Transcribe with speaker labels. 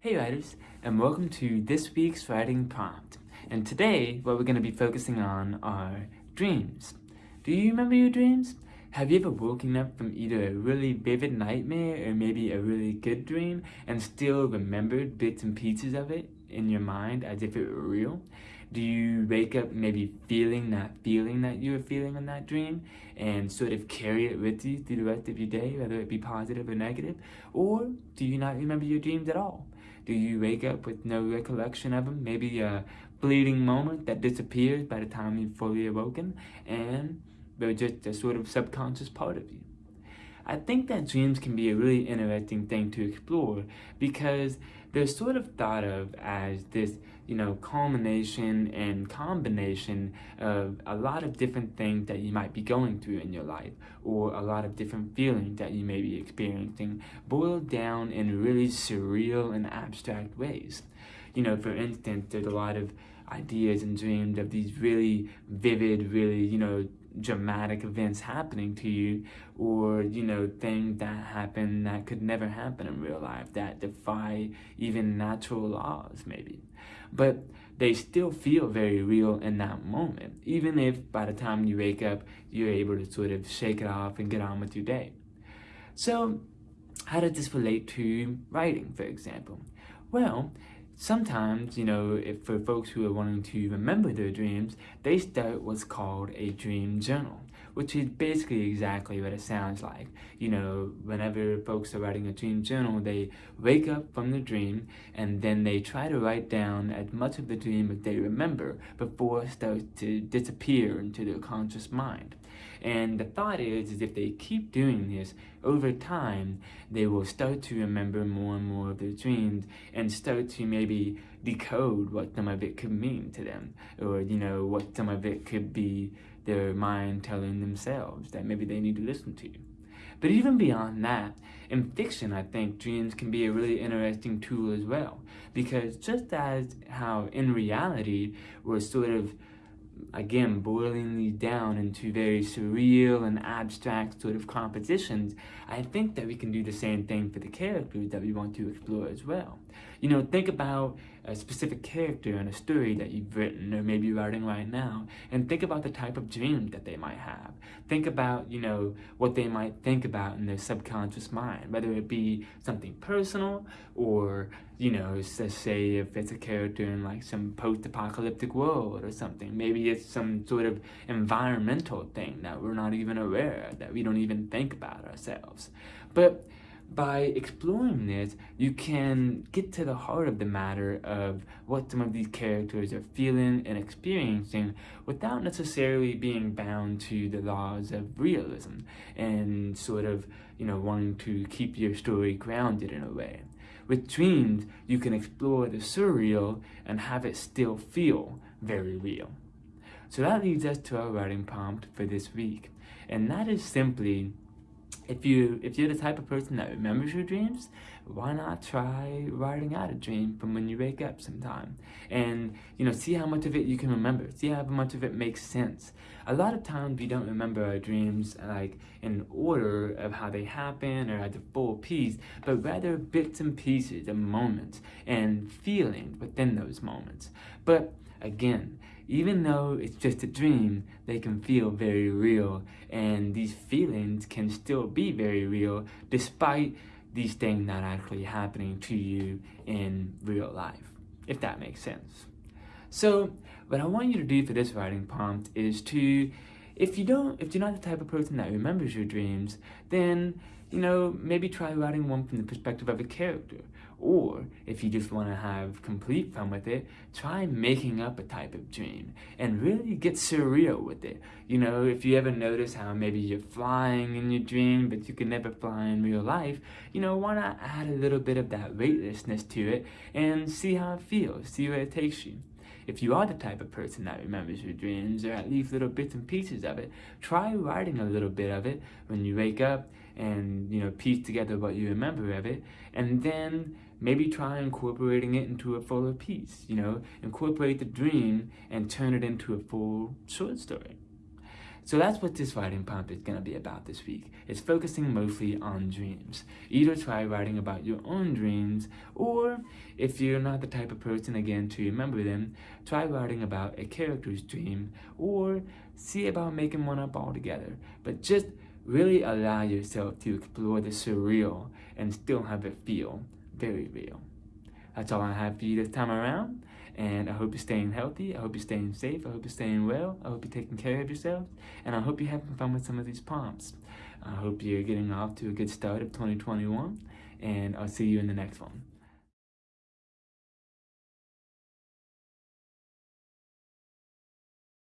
Speaker 1: Hey writers, and welcome to this week's writing prompt. And today, what we're going to be focusing on are dreams. Do you remember your dreams? Have you ever woken up from either a really vivid nightmare or maybe a really good dream and still remembered bits and pieces of it in your mind as if it were real? Do you wake up maybe feeling that feeling that you were feeling in that dream and sort of carry it with you through the rest of your day, whether it be positive or negative? Or do you not remember your dreams at all? Do you wake up with no recollection of them? Maybe a fleeting moment that disappears by the time you've fully awoken and they're just a sort of subconscious part of you. I think that dreams can be a really interesting thing to explore because they're sort of thought of as this, you know, culmination and combination of a lot of different things that you might be going through in your life or a lot of different feelings that you may be experiencing boiled down in really surreal and abstract ways. You know, for instance, there's a lot of ideas and dreams of these really vivid, really, you know, dramatic events happening to you or you know things that happen that could never happen in real life that defy even natural laws maybe. But they still feel very real in that moment even if by the time you wake up you're able to sort of shake it off and get on with your day. So how does this relate to writing for example? Well Sometimes, you know, if for folks who are wanting to remember their dreams, they start what's called a dream journal, which is basically exactly what it sounds like. You know, whenever folks are writing a dream journal, they wake up from the dream and then they try to write down as much of the dream as they remember before it starts to disappear into their conscious mind. And the thought is, is if they keep doing this over time, they will start to remember more and more of their dreams and start to maybe decode what some of it could mean to them or, you know, what some of it could be their mind telling themselves that maybe they need to listen to. But even beyond that, in fiction, I think dreams can be a really interesting tool as well. Because just as how in reality, we're sort of again, boiling these down into very surreal and abstract sort of compositions, I think that we can do the same thing for the characters that we want to explore as well. You know, think about a specific character in a story that you've written or maybe writing right now, and think about the type of dream that they might have. Think about, you know, what they might think about in their subconscious mind, whether it be something personal or, you know, say if it's a character in like some post-apocalyptic world or something. Maybe it's some sort of environmental thing that we're not even aware of, that we don't even think about ourselves. But by exploring this, you can get to the heart of the matter of what some of these characters are feeling and experiencing without necessarily being bound to the laws of realism and sort of, you know, wanting to keep your story grounded in a way. With dreams, you can explore the surreal and have it still feel very real. So that leads us to our writing prompt for this week, and that is simply if you if you're the type of person that remembers your dreams why not try writing out a dream from when you wake up sometime? And you know see how much of it you can remember. See how much of it makes sense. A lot of times we don't remember our dreams like in order of how they happen or as a full piece but rather bits and pieces of moments and feelings within those moments. But again even though it's just a dream, they can feel very real, and these feelings can still be very real despite these things not actually happening to you in real life, if that makes sense. So, what I want you to do for this writing prompt is to, if you don't, if you're not the type of person that remembers your dreams, then you know, maybe try writing one from the perspective of a character. Or, if you just want to have complete fun with it, try making up a type of dream and really get surreal with it. You know, if you ever notice how maybe you're flying in your dream, but you can never fly in real life, you know, why not add a little bit of that weightlessness to it and see how it feels, see where it takes you. If you are the type of person that remembers your dreams, or at least little bits and pieces of it, try writing a little bit of it when you wake up and, you know, piece together what you remember of it, and then maybe try incorporating it into a fuller piece, you know, incorporate the dream and turn it into a full short story. So that's what this writing prompt is going to be about this week. It's focusing mostly on dreams. Either try writing about your own dreams, or if you're not the type of person, again, to remember them, try writing about a character's dream, or see about making one up altogether. But just really allow yourself to explore the surreal and still have it feel very real. That's all I have for you this time around. And I hope you're staying healthy. I hope you're staying safe. I hope you're staying well. I hope you're taking care of yourself. And I hope you're having fun with some of these prompts. I hope you're getting off to a good start of 2021. And I'll see you in the next one.